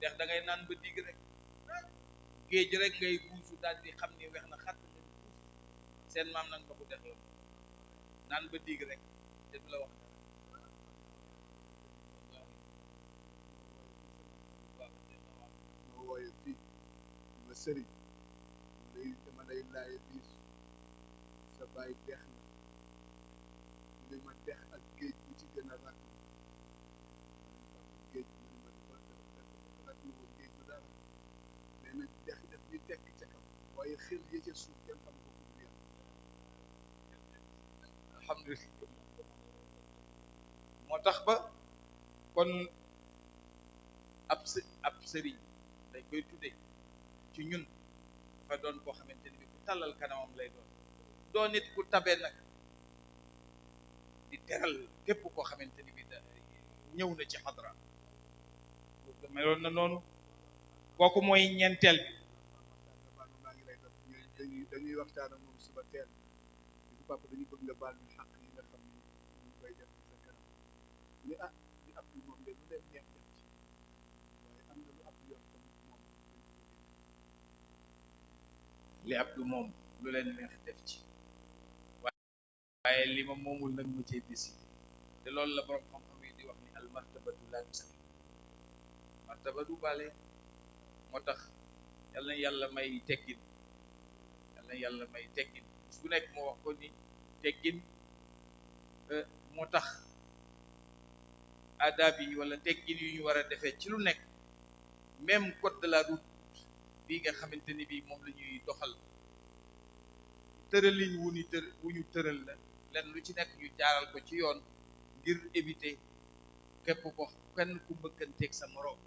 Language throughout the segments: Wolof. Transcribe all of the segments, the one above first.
dex da ngay naan ba digg rek géej rek ngay buusu daal di xam ni weex na xat seen maam nag ndoxu dex la naan ba digg rek te du la wax wooye fii ma sëriñ lay dama lay laaye biir sa baay dex na li ma dex ak géej bu ci gën a ràkk géej mu ne ma dafa dafa dafa woon géej du dara mais nag dex def ñu tekk ca kaw waaye xel ya ca suuf kenn xam ko ku dul yàlla alhamdulilah moo tax ba kon ab së ab sëriñ dañ koy tudde ci ñun dafa doon koo xamante ni bi ku tàllal kanamam lay doon doon nit ku tabe nag di teral képp koo xamante ni bi da ñëw na ci xadra meloon na noonu kooku mooy ñeenteel bi dañuy waxtaan ak moom suba teel di papa dañu bëgg nga baal ñu xàq yi nga xam ne ñu koy def ci sa kanam ni ah di ab moom de lu leen neex li ab du moom lu leen neex def ci waaye li ma moomul nag ma cee décidé te loolu la borom xam-xam yi di wax ni al martabatu laa tusami martaba du bale moo tax yal na yàlla may teggin yal na yàlla may teggin su nekk moo wax ko ni teggin euh, moo tax adab yi wala teggin yu ñu war a defee ci lu nekk même code de la route bi nga xamante ni bii moom la ñuy doxal tëralin wu ñu tër wu ñu tëral la lenn lu ci nekk ñu jaaral ko ci yoon ngir éviter képp ko kenn ku mbëkkanteeg sa moroom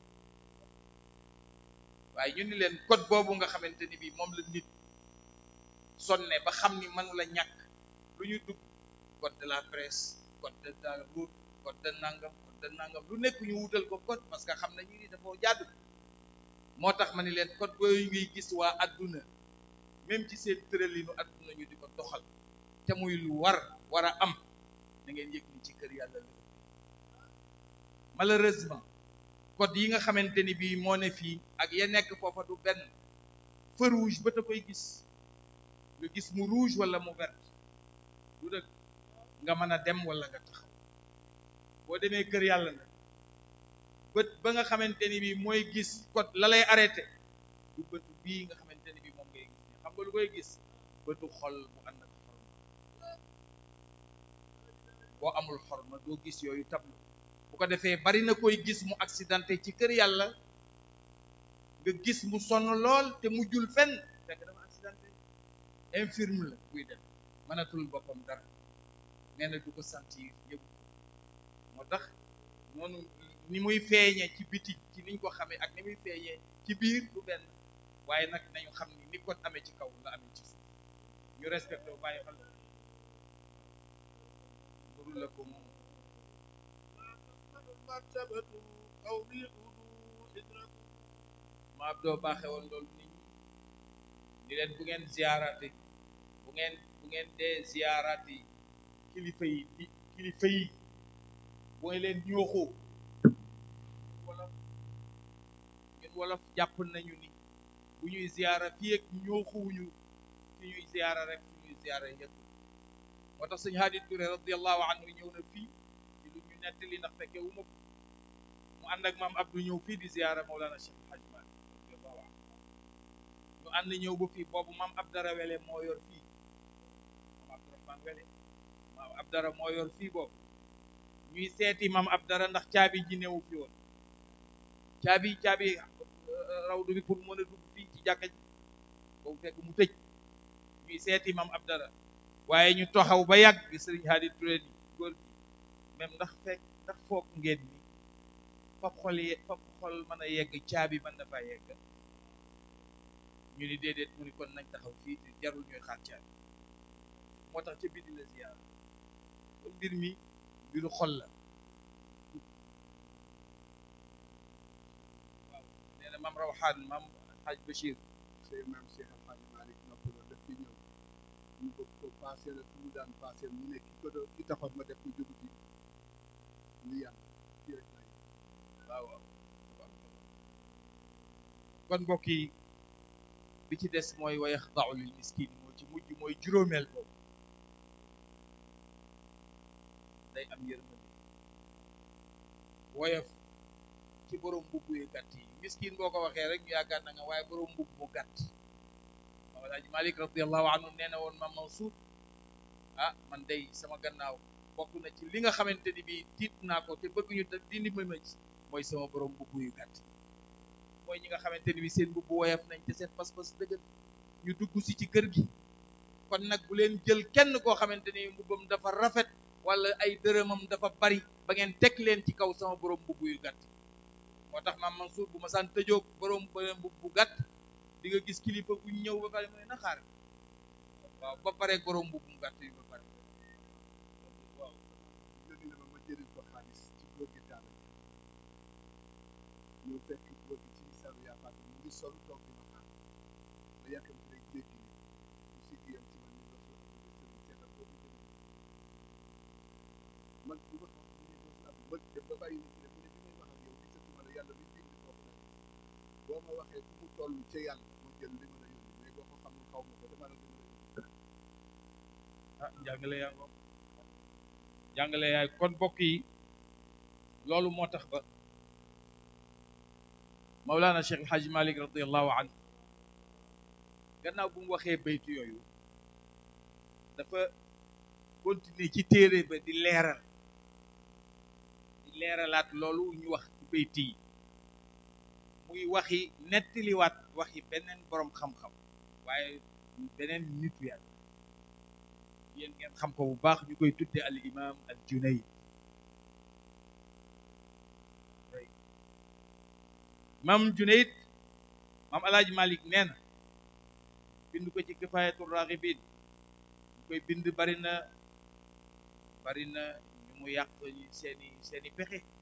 waaye ñu ni leen code boobu nga xamante ni bii moom la nit sonne ba xam ni mënu la ñàkk lu ñu dugg code de la presse code de la route code de nangam code de nangam lu nekk ñu wutal ko code parce que xam nañu ni dafa jàddu moo tax ma ni leen code yooyu ngay gis waa adduna même ci seen tëralinu adduna ñu di ko doxal te muy lu war war a am da ngeen yëg ni ci kër yàlla la malheureusement code yi nga xamante ni bii moo ne fii ak ya nekk foofa du benn feu rouge ba ta koy gis nga gis mu rouge wala mu vert du dëgg nga mën a dem wala nga taxaw boo demee kër yàlla nag bët ba nga xamante ni bi mooy gis kot la lay arrêté du bët bii nga xamante ni bi moom ngay gis xam nga lu koy gis bëtu xol bu ànd ak xorma boo amul xorma doo gis yooyu tablu bu ko defee bari na koy gis mu accidenté ci kër yàlla nga gis mu sonn lool te mu jul fenn fekk dafa accidenté infirme la buy def mënatul boppam dara nee na du ko sentir yëgu moo tax noonu ni muy feeñee ci biti ci niñ ko xamee ak ni muy feeñee ci biir du benn waaye nag nañu xam ni ni ko amee ci kaw la amee ci suuf ñu respecté bu bàyyi xel mburu la ko moom ma ab doo baaxe woon loolu nit ñi di leen bu ngeen ziyaarati bu ngeen bu ngeen dee ziyaarati kilifa yi di kilifa yi booy leen ñooxoo wolof ñun wolof jàpp nañu ni bu ñuy ziyaara fii ak ñooxuwuñu fi ñuy ziyaara rek fi ñuy ziyaara yëpp moo tax sëñ Haadi Touré radiyallahu anhu ñëw na fii ci lu ñu nettali ndax fekkee wu ma ko mu ànd ak maam Abdou ñëw fii di ziyaara Mawlana Cheikh El Hadj Malick radiyallahu anhu ñu ànd ñëw ba fii boobu maam Abdara Wele moo yor fii maam Abdourahmane Wele maam Abdara moo yor fii boobu ñuy seeti maam Abdara ndax caabi ji newu fi woon caabi caabi rawdu bi pour mën a dugg fii ci jàkka ji boobu fekk mu tëj ñuy seeti maam Abdara waaye ñu toxaw ba yàgg bi sëriñ Hadi Touré ni góor gi même ndax fekk ndax foog ngeen ni fab xol ye fab xol mën a yegg caabi mën na faa yegg ñu ni déedéet mu ni kon nañ taxaw fii te jarul ñuy xaar caabi moo tax ca biir di la ziyaar kon mbir mi mbiru xol la waaw nee na maam Rawxaan maam Xaaj Bachir sëy maam Cheikh Alxaaji Malick nopp la def ci ñëw ñu bëgg ko paase la fu mu daan paase mu ne ki ko doon ki taxoon ma def ko jógu ci lu yàlla ci rek lay waaw waaw kon mbokk yi bi ci des mooy wa yaxdau lil miskin moo ci mujj mooy juróomeel boobu day am yërmande woyof ci borom mbubb yu gàtt yi miskin boo ko waxee rek ñu yaakaar na nga waaye borom mbubb mu gàtt Maam Alaaji Malik radiallahu anhu nee na woon Maam Mansour ah man day sama gannaaw bokk na ci li nga xamante ni bii tiit naa ko te bëgg ñu di ni ma ci mooy sama borom mbubb yu gàtt mooy ñi nga xamante ni bii seen mbubb woyof nañ te seen pas-pas dëgër ñu dugg si ci kër gi kon nag bu leen jël kenn koo xamante ni mbubbam dafa rafet wala ay dërëmam dafa bari ba ngeen teg leen ci kaw sama borom mbubb yu gàtt moo tax maam Mansour bu ma saan tëjoog borom borom bu gàtt di nga gis kilifa bu ñëw ba pare mooy na xaar waaw ba pare borom bu mu gàtt yi ba pare waaw léegi la ma jëriñ ko xaalis ci góor gi daal ñëw fekk góor gi ci misalu yaakaar mu ngi sol toog di ma xaar ma yàkkam ci rek jéggi ni mu si giyam ci man ni nga sol ak nga sëriñ seetal ko jëriñ mag bu ma xam ne doo si am mag dem ba bàyyi ni ci rek mu ne bi may wax ak yow gisatuma la yàlla bi bind koo ko boo ma waxee fu mu toll ca yàlla ma jël li ma la yónni mais boo ko xamul xaw ma ko dama la gën a ah njàngale yaa ko njàngale yaay kon bokk yi loolu moo tax ba Mawlana Cheikh El Hadj Malick radiallahu anhu gannaaw bu mu waxee baytu yooyu dafa continuer ci téere ba di leeral di leeralaat loolu ñu wax ci bayti yi muy waxi nettaliwaat waxi beneen boroom xam-xam waaye beneen nitu yàlla yéen ngeen xam ko bu baax ñu koy tudde al imam al junayd mam junayd mam alaaj malik nee na bind ko ci kifayatu raghibin ñu koy bind bari na bari na ñu mu yàq seeni seeni pexe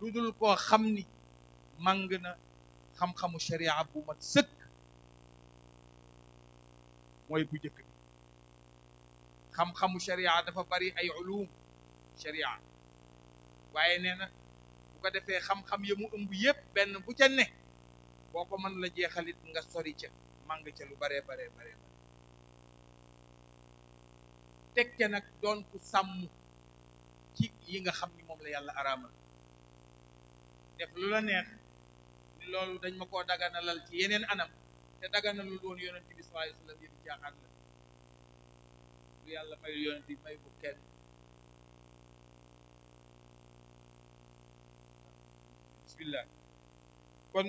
lu dul koo xam ni màng na xam-xamu sharia bu mat sëkk mooy bu njëkk bi xam-xamu sharia dafa bari ay ulum sharia waaye nee na bu ko defee xam-xam ya mu ëmb yépp benn bu ca ne boo ko mën la jeexalit nga sori ca màng ca lu baree baree baree teg ca nag doon ku sàmm ci yi nga xam ni moom la yàlla araamal def lu la neex ni loolu dañ ma koo daganalal ci yeneen anam te daganalul woon yonent bi sallallahu alayhi wasallam yëpp jaaxaat la lu yàlla mayul yonent bi may ko kenn bismillah kon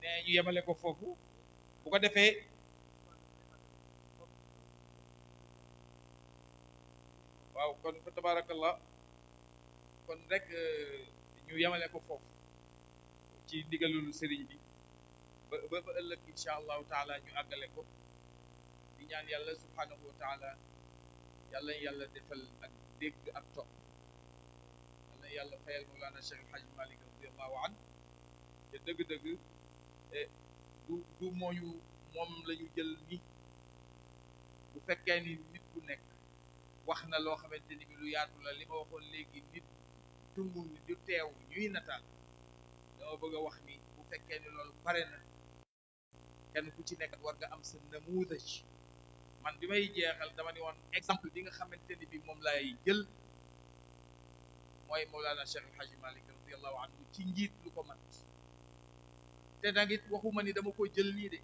ne ñu yemale ko foofu bu ko defee waaw kon fa tabarakallah kon rek euh, ñu yemale ko foofu ci ndigalul sëriñ bi ba ba ba ëllëg insha allahu taala ñu àggale ko di ñaan yàlla subhanahu wa taala yàlla yàlla defal ak dégg ak topp yàlla yàlla fayal Mawlana Cheikh El Hadj Malick radiallahu an te dëgg-dëgg eh, du du mooñu moom la ñu jël ni bu fekkee ni nit ku nekk wax na loo xamante ni bi lu yaatu la li ma waxoon léegi nit tungu ni du teew ñuy nataal dama bëgg a wax ni bu fekkee ni loolu pare na kenn ku ci nekk war nga am sa namuuda ci man bi may jeexal dama ni woon exemple bi nga xamante ni bi moom laay jël mooy Mawlana Cheikh El Hadji Malick radiyallahu anhu ci njiit lu ko mat te nag it waxuma ni dama ko jël nii de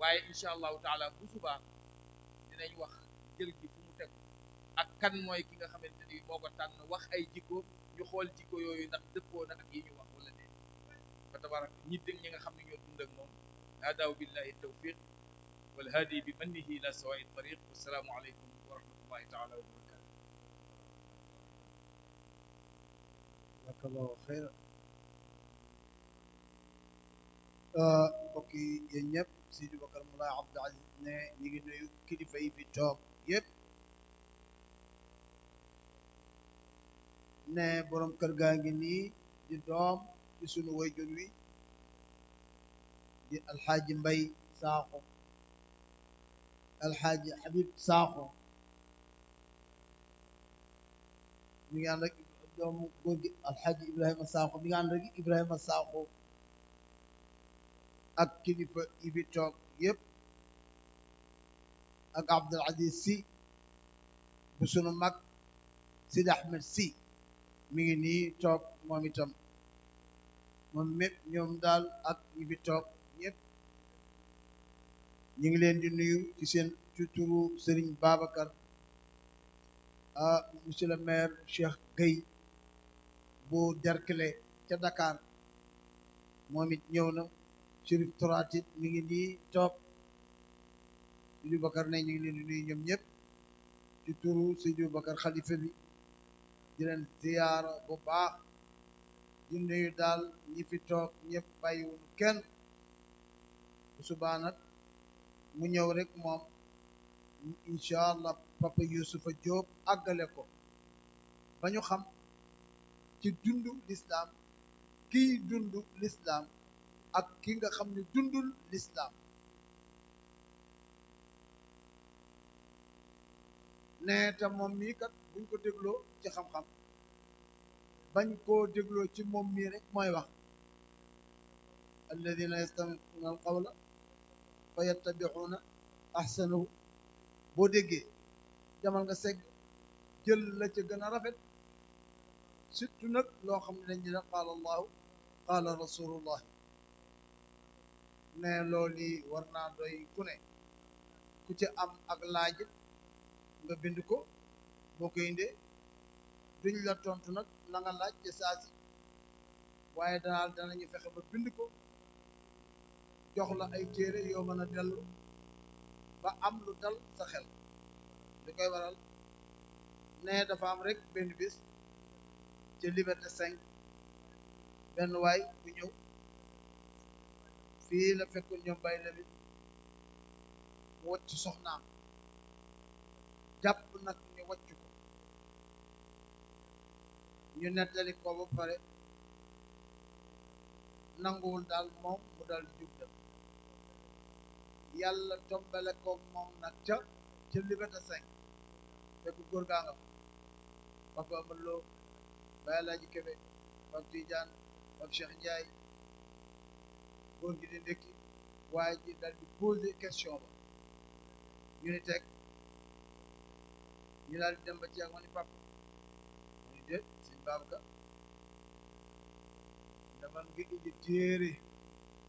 waaye incha allahu taala bu subaa dinañ wax jël gi fu mu tegu ak kan mooy ki nga xamante ni moo ko tànn wax ay jikko ñu xool jikko yooyu ndax dëppoo na ak yi ñu wax wala déet fa tabarak ñi dégg ñi nga xam ne ñoo dund ak moom aadaaw billahi tawfiq wal haadi bi mannihi ila sawaai tariq wasalaamu aleykum wa rahmatullahi taala wa barakatu jazakallahu xayran mbokk yi yéen ñëpp Sidi Bakar Mulaay Abdou Aziz ne ñu ngi nuyu kilifa yi fi toog yëpp ne borom kër gaa ngi nii di doom ci sunu wayjur wi di alxaaji mbay saaxo alxaaji xabib saaxo mi ngi ànd ak doomu góor gi alxaaji ibrahima saaxo mi ngi ànd ak ibrahima saaxo ak kilifa yi fi toog yépp ak abdul aziz si bu sunu mag sidi ahmed si mi ngi nii toog moom itam moom mépp ñoom daal ak ñi fi toog ñépp ñu ngi leen di nuyu ci seen tuturu sëriñ babacar ah monsieur le maire Cheikh Gueye bu Derklé ca Dakar moom it ñëw na Chérif Tourati mi ngi nii toog Sidi Bakar ne ñu ngi leen di nuyu ñoom ñëpp ci turu Sidi Bakar xalifa bi di leen ziyaara bu baax di nuyu daal ñi fi toog ñëpp bàyyiwul kenn bu subaa nag mu ñëw rek moom incha allah papa Yuusufa Jóob àggale ko ba ñu xam ci dundu lislaam kiy dund lislaam ak ki nga xam ne dundul lislaam ne te moom mii kat buñ ko dégloo ci xam-xam bañ koo dégloo ci moom mii rek mooy wax alladina yastamicuuna alqawla fa yattabicuuna axsanahu boo déggee demal nga segg jël la ca gën a rafet surtout nag loo xam ne dañ ne qaala allahu qaala rasulullah ne loolu war naa doy ku ne ku ci am ak laaj nga bind ko boo koy indee duñ la tontu nag la nga laaj ca saa si waaye daal danañu fexe ba bind ko jox la ay téere yoo mën a dellu ba am lu dal sa xel li koy waral ne dafa am rek benn bis ca Liberté 5 benn waay bu ñëw fii la fekkoon ñoom bay la bi mu wacc soxnaam jàpp nag ñu wacc ko ñu nettali ko ba pare nanguwul daal moom mu dal di jub dem yàlla tombale koog moom nag ca ca liberté cinq fekk góor gaa nga fa papa Amadou Lo Baye Alaaji Kebe Pape Tidiane Pape Cheikh Ndiaye góor gi di ndékki waaye ji dal di posé question ba ñu ni teg ñu daal di dem ba ci ak ma ni papa mu ni déet sëñ Babacar ne man nga indi téere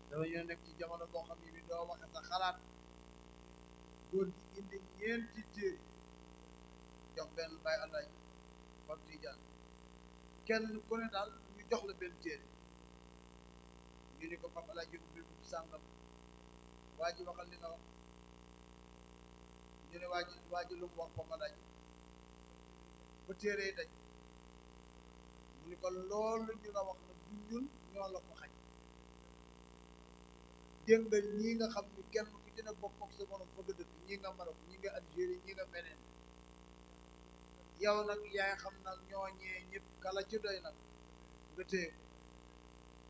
dama ñoo nekk ci jamono boo xam ne bi doo waxe sa xalaat góor gi indi ñeenti téere jox benn bàyyi àllaaj fam tijaan kenn ku ne daal ñu jox la benn téere ñu ni ko fam àllaaj yóbbu bi bu sàngam waa ji waxal li nga wax ñu ne waa ji waa ji lu mu wax fam àllaaj ba téere yi daj mu ni ko loolu ñu la wax na du ñun ñoo la ko xañ dégg nga ñii nga xam ni kenn ku ci ne bokk ak sa morom fa nga dëkk ñii nga Maroc ñii nga Algérie ñii nga meneen yow nag yaay xam nag ñooñee ñëpp kala ci doy nag nga téye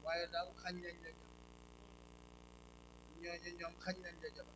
waaye daal xañ nañ la jabar ñooñu ñoom xañ nañ la jabar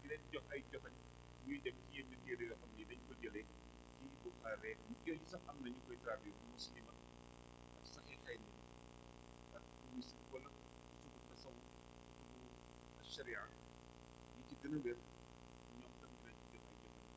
di leen jox ay joxañ ñuy dem ci yenn téere yoo xam ni dañ ko jëlee ci Buxaari mu yooyu sax am na ñu koy traduire bu muslima ak saxiixay ni ak muslim wala kutubu tasawuf kutubu sharia yi ci gën a wér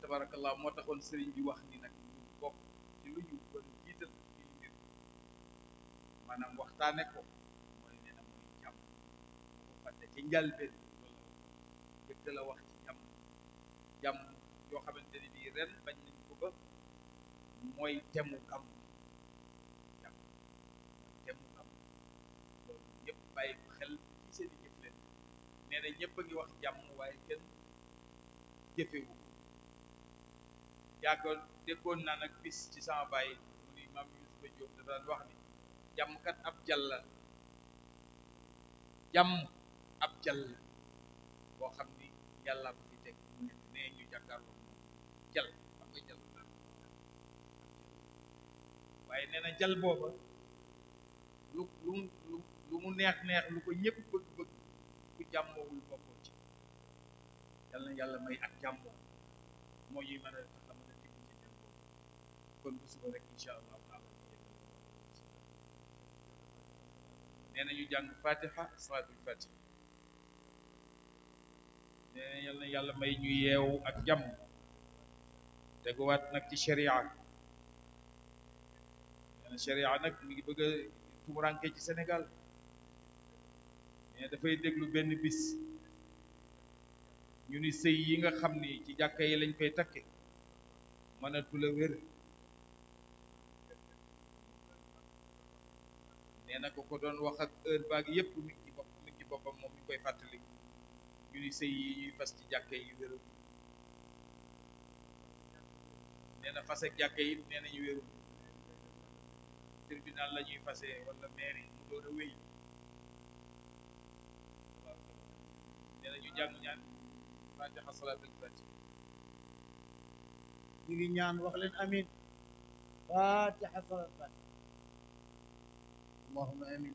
tabarakallah moo taxoon sëriñ bi wax ni nag ñu bokk ci lu ñu war a jiital ci li mbir maanaam waxtaane ko mooy nee na mooy jàmm moo ko fàtte ci njàlbeen loolu jëkk la wax ci jàmm jàmm yoo xamante ni bii ren bañ nañ ko ba mooy temu gàmm jàmm mooy temu gàmm loolu ñëpp bàyyi ko xel ci seen i jëf leen nee na ñëpp a ngi wax jàmm waaye kenn jëfewu yàggoon déggoon naa nag bis ci sama baay mu ni maam Yuusufa Jóob da daan wax ni jàmm kat ab jàll la jàmm ab jàll la boo xam ni yàlla ko fi teg mu nekk nee ñu jàkkaarloo moom jàll xam nga jàll daal waaye nee na jàll booba lu lu lu mu neex neex lu ko ñëpp bëgg bëgg ku jàmmoowul boppam yal na yàlla may ak jàmm moo ñuy mën a tax a mën a dégg ci jàmm kon bu suba rek incha allah taala nee na ñu jàng fatiha salaatul fatiha nee na yal na yàlla may ñu yeewu ak jàmm teguwaat nag ci sharia nee na sharia nag mi ngi bëgg a tumuranke ci Sénégal mais dafay déglu benn bis ñu ni sëy yi nga xam ni ci jàkka yi lañ koy takke mënatu la wér nee na ko ko doon wax ak heure baag yépp mi ngi ci bopp mi ngi ci boppam moom mi ngi koy fàttali ñu ni sëy yi ñuy fas ci jàkka yi wér nee na fase jàkka yi nee nañu wéeru tribunal la ñuy fase wala maire yi mu door a wéy nee nañu jàng ñaan fatiha salaat lañu fàcc ñu ngi ñaan wax leen amin fatiha salaat fàcc allahumma amin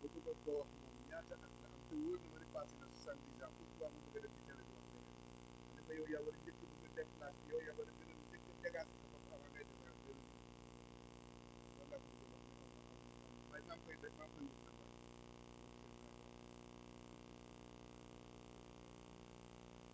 ma bëggoon koo wax moom ñaata at la am te wóor na ma ne passé na soixante-dix ans pourquoi mu bëgg a dem ci télé bi wax leneen ma ne ko yow yaa war a njëkk a bëgg a déplacé yow yaa war a gën a njëkk a dégagé sa bopp avant ngay déplacé loolu loolu laa ko bëgg a wax ne am na am na waaye maa ngi koy def maa ngi koy wut nag